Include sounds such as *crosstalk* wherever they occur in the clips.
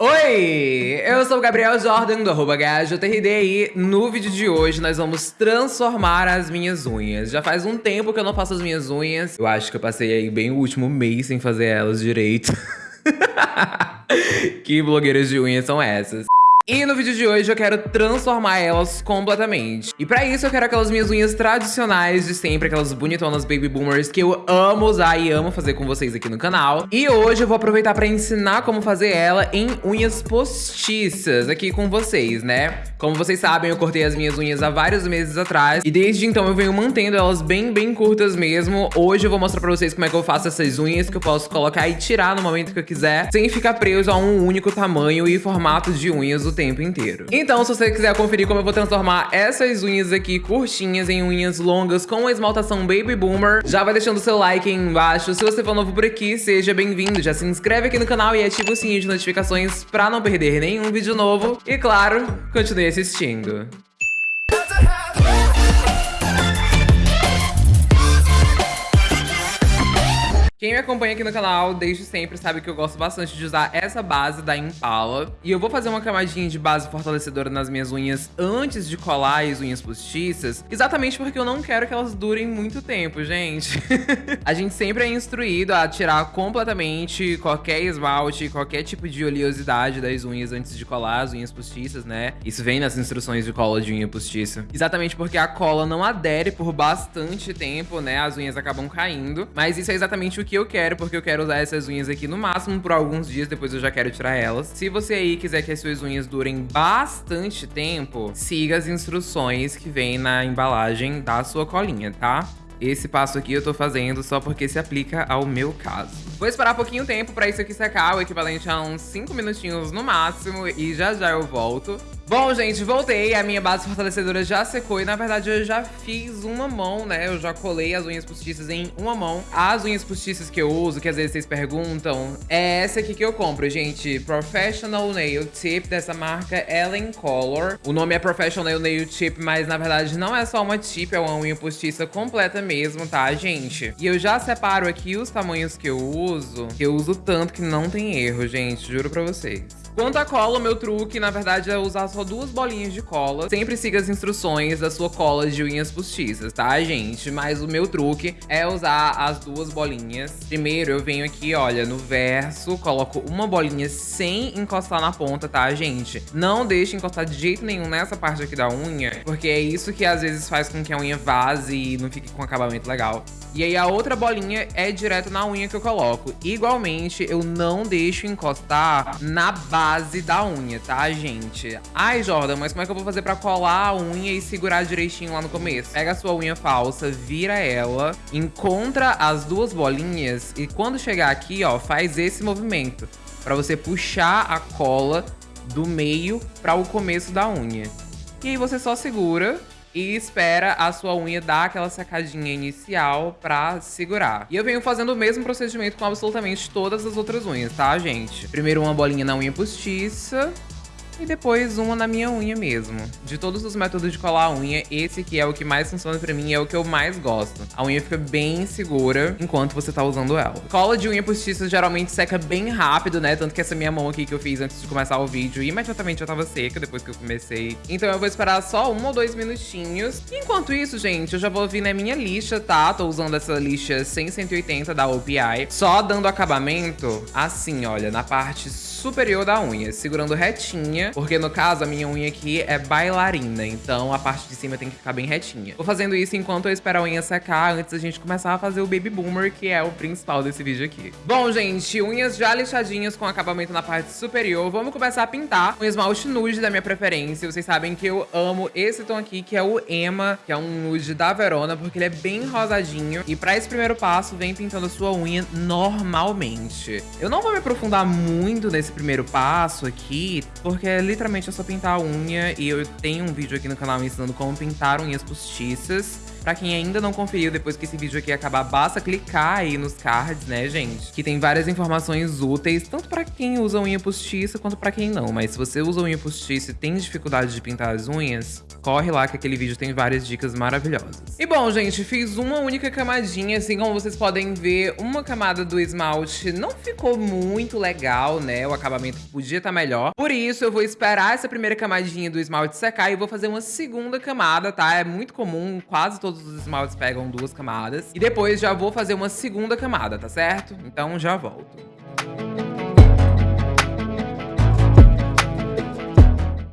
Oi, eu sou o Gabriel Jordan do arroba e no vídeo de hoje nós vamos transformar as minhas unhas. Já faz um tempo que eu não faço as minhas unhas, eu acho que eu passei aí bem o último mês sem fazer elas direito. *laughs* que blogueiras de unhas são essas? E no vídeo de hoje eu quero transformar elas completamente. E pra isso eu quero aquelas minhas unhas tradicionais de sempre, aquelas bonitonas baby boomers que eu amo usar e amo fazer com vocês aqui no canal. E hoje eu vou aproveitar pra ensinar como fazer ela em unhas postiças aqui com vocês, né? Como vocês sabem, eu cortei as minhas unhas há vários meses atrás e desde então eu venho mantendo elas bem, bem curtas mesmo. Hoje eu vou mostrar pra vocês como é que eu faço essas unhas que eu posso colocar e tirar no momento que eu quiser, sem ficar preso a um único tamanho e formato de unhas o tempo inteiro. Então, se você quiser conferir como eu vou transformar essas unhas aqui curtinhas em unhas longas com a esmaltação Baby Boomer, já vai deixando seu like aí embaixo. Se você for novo por aqui, seja bem-vindo. Já se inscreve aqui no canal e ativa o sininho de notificações pra não perder nenhum vídeo novo. E claro, continue assistindo. Quem me acompanha aqui no canal desde sempre sabe que eu gosto bastante de usar essa base da Impala. E eu vou fazer uma camadinha de base fortalecedora nas minhas unhas antes de colar as unhas postiças, exatamente porque eu não quero que elas durem muito tempo, gente. *laughs* a gente sempre é instruído a tirar completamente qualquer esmalte, qualquer tipo de oleosidade das unhas antes de colar as unhas postiças, né? Isso vem nas instruções de cola de unha postiça. Exatamente porque a cola não adere por bastante tempo, né? As unhas acabam caindo, mas isso é exatamente o que eu quero, porque eu quero usar essas unhas aqui no máximo por alguns dias, depois eu já quero tirar elas. Se você aí quiser que as suas unhas durem bastante tempo, siga as instruções que vem na embalagem da sua colinha, tá? Esse passo aqui eu tô fazendo só porque se aplica ao meu caso. Vou esperar pouquinho tempo pra isso aqui secar, o equivalente a uns 5 minutinhos no máximo, e já já eu volto. Bom, gente, voltei. A minha base fortalecedora já secou e, na verdade, eu já fiz uma mão, né? Eu já colei as unhas postiças em uma mão. As unhas postiças que eu uso, que às vezes vocês perguntam, é essa aqui que eu compro, gente. Professional Nail Tip, dessa marca Ellen Color. O nome é Professional Nail Tip, mas, na verdade, não é só uma tip, é uma unha postiça completa mesmo, tá, gente? E eu já separo aqui os tamanhos que eu uso, que eu uso tanto que não tem erro, gente. Juro pra vocês. Quanto à cola, o meu truque, na verdade, é usar só duas bolinhas de cola. Sempre siga as instruções da sua cola de unhas postiças, tá, gente? Mas o meu truque é usar as duas bolinhas. Primeiro, eu venho aqui, olha, no verso, coloco uma bolinha sem encostar na ponta, tá, gente? Não deixe encostar de jeito nenhum nessa parte aqui da unha, porque é isso que às vezes faz com que a unha vaze e não fique com acabamento legal. E aí a outra bolinha é direto na unha que eu coloco. Igualmente, eu não deixo encostar na base da unha, tá, gente? Ai, Jordan, mas como é que eu vou fazer pra colar a unha e segurar direitinho lá no começo? Pega a sua unha falsa, vira ela, encontra as duas bolinhas e quando chegar aqui, ó, faz esse movimento. Pra você puxar a cola do meio para o começo da unha. E aí você só segura e espera a sua unha dar aquela secadinha inicial pra segurar. E eu venho fazendo o mesmo procedimento com absolutamente todas as outras unhas, tá, gente? Primeiro uma bolinha na unha postiça, e depois uma na minha unha mesmo. De todos os métodos de colar a unha, esse aqui é o que mais funciona pra mim, é o que eu mais gosto. A unha fica bem segura enquanto você tá usando ela. Cola de unha postiça geralmente seca bem rápido, né? Tanto que essa minha mão aqui que eu fiz antes de começar o vídeo, imediatamente já tava seca depois que eu comecei. Então eu vou esperar só um ou dois minutinhos. Enquanto isso, gente, eu já vou vir na minha lixa, tá? Tô usando essa lixa 180 da OPI. Só dando acabamento assim, olha, na parte superior da unha, segurando retinha, porque no caso a minha unha aqui é bailarina, então a parte de cima tem que ficar bem retinha. Vou fazendo isso enquanto eu espero a unha secar, antes da gente começar a fazer o Baby Boomer, que é o principal desse vídeo aqui. Bom, gente, unhas já lixadinhas com acabamento na parte superior, vamos começar a pintar um esmalte nude da minha preferência. Vocês sabem que eu amo esse tom aqui, que é o Emma, que é um nude da Verona, porque ele é bem rosadinho. E pra esse primeiro passo, vem pintando a sua unha normalmente. Eu não vou me aprofundar muito nesse esse primeiro passo aqui, porque é literalmente é só pintar a unha e eu tenho um vídeo aqui no canal ensinando como pintar unhas postiças. Pra quem ainda não conferiu, depois que esse vídeo aqui acabar, basta clicar aí nos cards, né, gente? Que tem várias informações úteis, tanto pra quem usa unha postiça, quanto pra quem não. Mas se você usa unha postiça e tem dificuldade de pintar as unhas, corre lá que aquele vídeo tem várias dicas maravilhosas. E bom, gente, fiz uma única camadinha, assim como vocês podem ver, uma camada do esmalte não ficou muito legal, né? Eu acabamento podia estar tá melhor. Por isso, eu vou esperar essa primeira camadinha do esmalte secar e vou fazer uma segunda camada, tá? É muito comum, quase todos os esmaltes pegam duas camadas. E depois já vou fazer uma segunda camada, tá certo? Então já volto.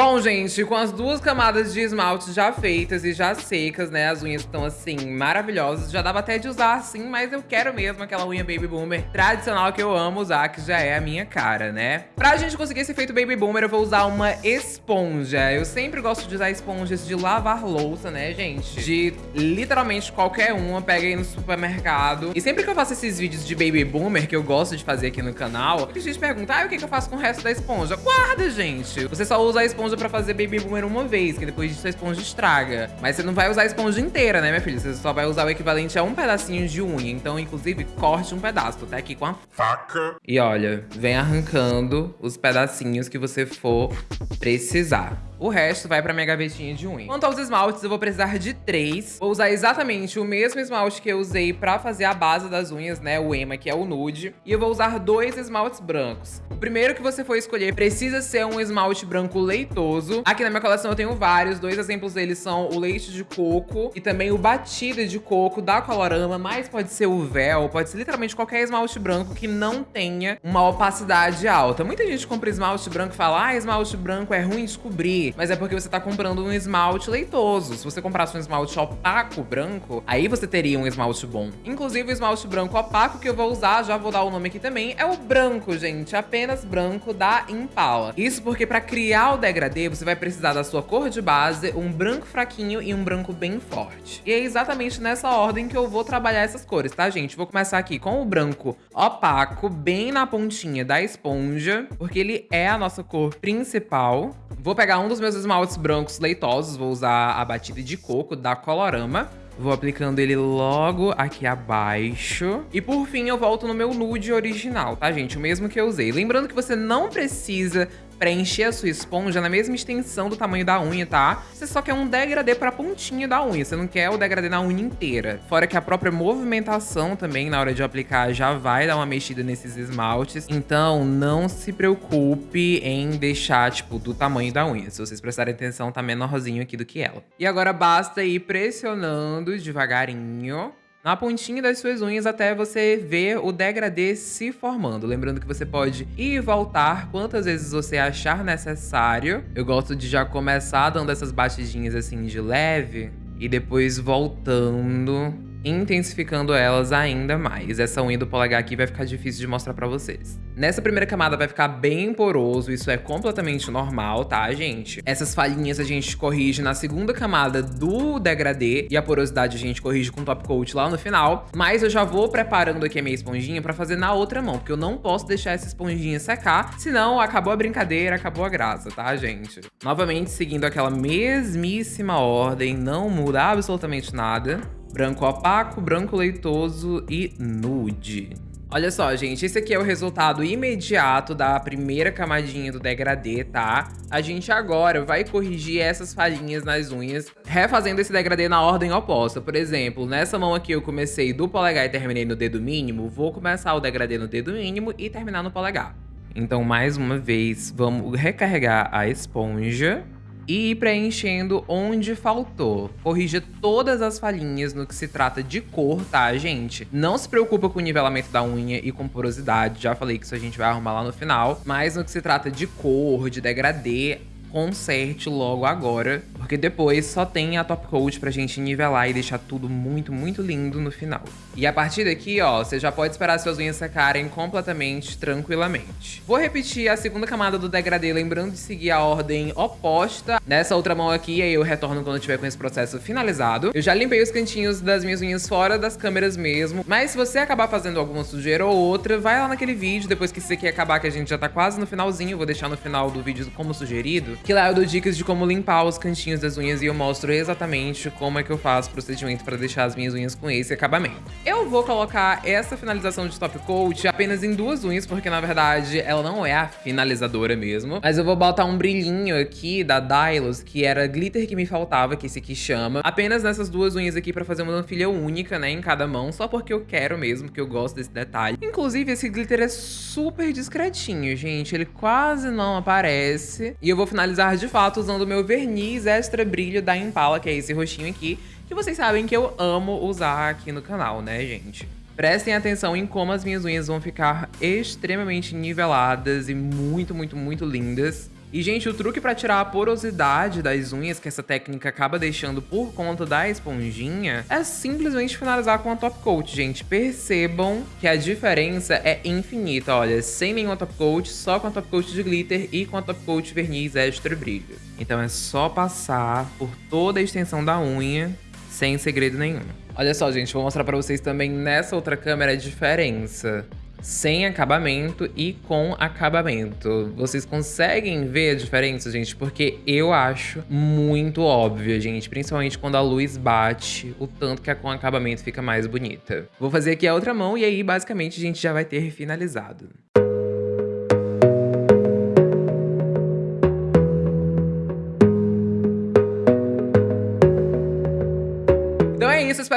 Bom, gente, com as duas camadas de esmalte já feitas e já secas, né? As unhas estão, assim, maravilhosas. Já dava até de usar, assim, mas eu quero mesmo aquela unha Baby Boomer tradicional que eu amo usar, que já é a minha cara, né? Pra gente conseguir esse efeito Baby Boomer, eu vou usar uma esponja. Eu sempre gosto de usar esponjas de lavar louça, né, gente? De literalmente qualquer uma, pega aí no supermercado. E sempre que eu faço esses vídeos de Baby Boomer, que eu gosto de fazer aqui no canal, a gente pergunta, ah, o que, que eu faço com o resto da esponja? Guarda, gente! Você só usa a esponja esponja pra fazer baby boomer uma vez, que depois disso a esponja estraga. Mas você não vai usar a esponja inteira, né, minha filha? Você só vai usar o equivalente a um pedacinho de unha. Então, inclusive, corte um pedaço. Tô até aqui com a faca. E olha, vem arrancando os pedacinhos que você for precisar. O resto vai pra minha gavetinha de unha. Quanto aos esmaltes, eu vou precisar de três. Vou usar exatamente o mesmo esmalte que eu usei pra fazer a base das unhas, né? O Ema, que é o nude. E eu vou usar dois esmaltes brancos. O primeiro que você for escolher precisa ser um esmalte branco leitoso. Aqui na minha coleção eu tenho vários. Dois exemplos deles são o leite de coco e também o batida de coco da Colorama. Mas pode ser o véu, pode ser literalmente qualquer esmalte branco que não tenha uma opacidade alta. Muita gente compra esmalte branco e fala, ah, esmalte branco é ruim de cobrir mas é porque você tá comprando um esmalte leitoso. Se você comprasse um esmalte opaco branco, aí você teria um esmalte bom. Inclusive, o esmalte branco opaco que eu vou usar, já vou dar o nome aqui também, é o branco, gente. Apenas branco da Impala. Isso porque pra criar o degradê, você vai precisar da sua cor de base, um branco fraquinho e um branco bem forte. E é exatamente nessa ordem que eu vou trabalhar essas cores, tá, gente? Vou começar aqui com o branco opaco, bem na pontinha da esponja, porque ele é a nossa cor principal. Vou pegar um dos meus esmaltes brancos leitosos, vou usar a batida de coco da Colorama. Vou aplicando ele logo aqui abaixo. E por fim, eu volto no meu nude original, tá, gente? O mesmo que eu usei. Lembrando que você não precisa preencher a sua esponja na mesma extensão do tamanho da unha, tá? Você só quer um degradê pra pontinha da unha, você não quer o degradê na unha inteira. Fora que a própria movimentação também, na hora de aplicar, já vai dar uma mexida nesses esmaltes. Então, não se preocupe em deixar, tipo, do tamanho da unha. Se vocês prestarem atenção, tá menorzinho aqui do que ela. E agora basta ir pressionando devagarinho na pontinha das suas unhas até você ver o degradê se formando. Lembrando que você pode ir e voltar quantas vezes você achar necessário. Eu gosto de já começar dando essas batidinhas assim de leve e depois voltando intensificando elas ainda mais. Essa unha do polegar aqui vai ficar difícil de mostrar pra vocês. Nessa primeira camada vai ficar bem poroso, isso é completamente normal, tá, gente? Essas falhinhas a gente corrige na segunda camada do degradê e a porosidade a gente corrige com top coat lá no final. Mas eu já vou preparando aqui a minha esponjinha pra fazer na outra mão, porque eu não posso deixar essa esponjinha secar, senão acabou a brincadeira, acabou a graça, tá, gente? Novamente, seguindo aquela mesmíssima ordem, não muda absolutamente nada branco opaco, branco leitoso e nude. Olha só, gente, esse aqui é o resultado imediato da primeira camadinha do degradê, tá? A gente agora vai corrigir essas falhinhas nas unhas, refazendo esse degradê na ordem oposta. Por exemplo, nessa mão aqui eu comecei do polegar e terminei no dedo mínimo, vou começar o degradê no dedo mínimo e terminar no polegar. Então, mais uma vez, vamos recarregar a esponja e ir preenchendo onde faltou. Corrija todas as falhinhas no que se trata de cor, tá, gente? Não se preocupa com o nivelamento da unha e com porosidade, já falei que isso a gente vai arrumar lá no final. Mas no que se trata de cor, de degradê, conserte logo agora, porque depois só tem a top coat pra gente nivelar e deixar tudo muito, muito lindo no final. E a partir daqui, ó, você já pode esperar suas unhas secarem completamente, tranquilamente. Vou repetir a segunda camada do degradê, lembrando de seguir a ordem oposta. Nessa outra mão aqui, aí eu retorno quando tiver com esse processo finalizado. Eu já limpei os cantinhos das minhas unhas fora das câmeras mesmo, mas se você acabar fazendo alguma sujeira ou outra, vai lá naquele vídeo, depois que isso aqui acabar, que a gente já tá quase no finalzinho, vou deixar no final do vídeo como sugerido, que lá eu dou dicas de como limpar os cantinhos das unhas e eu mostro exatamente como é que eu faço o procedimento para deixar as minhas unhas com esse acabamento. Eu vou colocar essa finalização de top coat apenas em duas unhas, porque na verdade ela não é a finalizadora mesmo, mas eu vou botar um brilhinho aqui da Dylos, que era glitter que me faltava, que esse aqui chama, apenas nessas duas unhas aqui para fazer uma filha única, né, em cada mão, só porque eu quero mesmo, que eu gosto desse detalhe. Inclusive, esse glitter é super discretinho, gente, ele quase não aparece. E eu vou finalizar de fato usando o meu verniz extra brilho da Impala, que é esse roxinho aqui, que vocês sabem que eu amo usar aqui no canal, né, gente? Prestem atenção em como as minhas unhas vão ficar extremamente niveladas e muito, muito, muito lindas. E, gente, o truque para tirar a porosidade das unhas que essa técnica acaba deixando por conta da esponjinha é simplesmente finalizar com a top coat, gente. Percebam que a diferença é infinita, olha, sem nenhuma top coat, só com a top coat de glitter e com a top coat verniz extra brilho. Então é só passar por toda a extensão da unha sem segredo nenhum. Olha só, gente, vou mostrar pra vocês também nessa outra câmera a diferença sem acabamento e com acabamento. Vocês conseguem ver a diferença, gente? Porque eu acho muito óbvio, gente. Principalmente quando a luz bate, o tanto que a com acabamento fica mais bonita. Vou fazer aqui a outra mão e aí, basicamente, a gente já vai ter finalizado.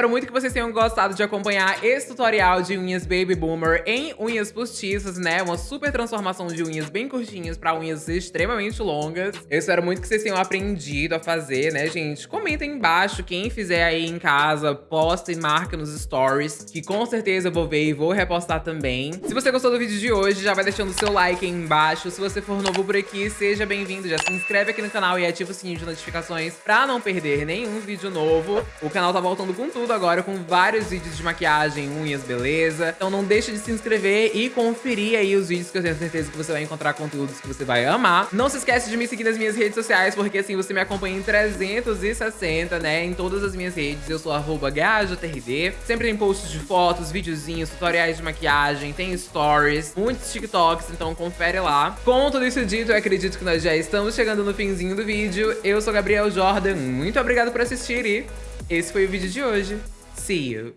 Espero muito que vocês tenham gostado de acompanhar esse tutorial de unhas Baby Boomer em unhas postiças, né? Uma super transformação de unhas bem curtinhas pra unhas extremamente longas. Eu espero muito que vocês tenham aprendido a fazer, né, gente? Comentem embaixo, quem fizer aí em casa, posta e marca nos stories, que com certeza eu vou ver e vou repostar também. Se você gostou do vídeo de hoje, já vai deixando o seu like aí embaixo. Se você for novo por aqui, seja bem-vindo. Já se inscreve aqui no canal e ativa o sininho de notificações pra não perder nenhum vídeo novo. O canal tá voltando com com tudo agora, com vários vídeos de maquiagem, unhas, beleza. Então não deixe de se inscrever e conferir aí os vídeos que eu tenho certeza que você vai encontrar conteúdos que você vai amar. Não se esquece de me seguir nas minhas redes sociais, porque assim você me acompanha em 360, né? Em todas as minhas redes. Eu sou arroba. Sempre tem posts de fotos, videozinhos, tutoriais de maquiagem, tem stories, muitos TikToks, então confere lá. Com tudo isso dito, eu acredito que nós já estamos chegando no finzinho do vídeo. Eu sou Gabriel Jordan, muito obrigado por assistir e esse foi o vídeo de hoje. See you!